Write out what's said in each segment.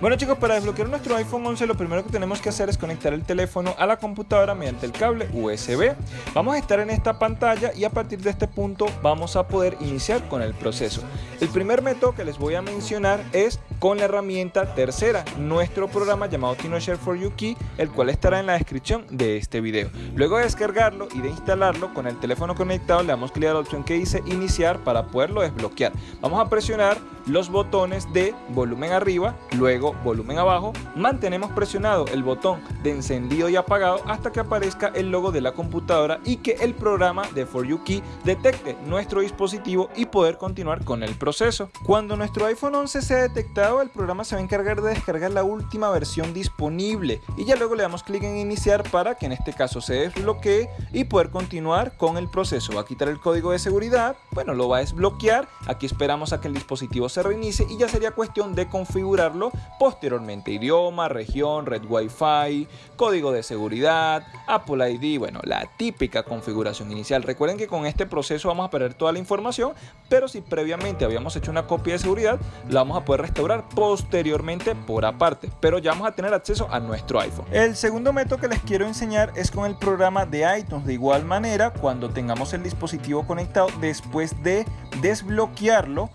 Bueno chicos, para desbloquear nuestro iPhone 11 lo primero que tenemos que hacer es conectar el teléfono a la computadora mediante el cable USB. Vamos a estar en esta pantalla y a partir de este punto vamos a poder iniciar con el proceso. El primer método que les voy a mencionar es con la herramienta tercera, nuestro programa llamado TinoShare for You Key, el cual estará en la descripción de este video. Luego de descargarlo y de instalarlo con el teléfono conectado le damos clic a la opción que dice iniciar para poderlo desbloquear. Vamos a presionar los botones de volumen arriba, luego volumen abajo, mantenemos presionado el botón de encendido y apagado hasta que aparezca el logo de la computadora y que el programa de For You Key detecte nuestro dispositivo y poder continuar con el proceso. Cuando nuestro iPhone 11 sea detectado, el programa se va a encargar de descargar la última versión disponible y ya luego le damos clic en iniciar para que en este caso se desbloquee y poder continuar con el proceso. Va a quitar el código de seguridad, bueno, lo va a desbloquear, aquí esperamos a que el dispositivo se reinicie y ya sería cuestión de configurarlo posteriormente. Idioma, región, red wifi, código de seguridad, Apple ID, bueno, la típica configuración inicial. Recuerden que con este proceso vamos a perder toda la información, pero si previamente habíamos hecho una copia de seguridad, la vamos a poder restaurar posteriormente por aparte, pero ya vamos a tener acceso a nuestro iPhone. El segundo método que les quiero enseñar es con el programa de iTunes. De igual manera, cuando tengamos el dispositivo conectado, después de desbloquearlo,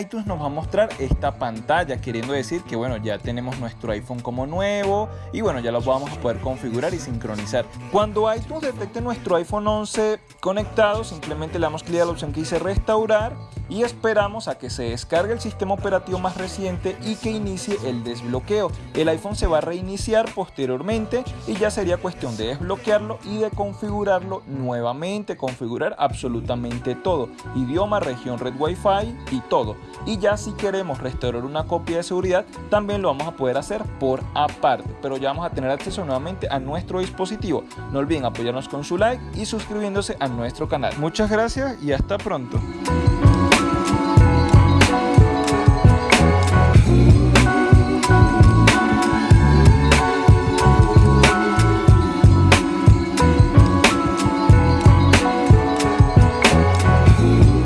iTunes nos va a mostrar esta pantalla, queriendo decir que bueno, ya tenemos nuestro iPhone como nuevo y bueno, ya lo vamos a poder configurar y sincronizar. Cuando iTunes detecte nuestro iPhone 11 conectado, simplemente le damos clic a la opción que dice restaurar y esperamos a que se descargue el sistema operativo más reciente y que inicie el desbloqueo. El iPhone se va a reiniciar posteriormente y ya sería cuestión de desbloquearlo y de configurarlo nuevamente, configurar absolutamente todo, idioma, región, red Wi-Fi y todo. Y ya si queremos restaurar una copia de seguridad también lo vamos a poder hacer por aparte. Pero ya vamos a tener acceso nuevamente a nuestro dispositivo. No olviden apoyarnos con su like y suscribiéndose a nuestro canal. Muchas gracias y hasta pronto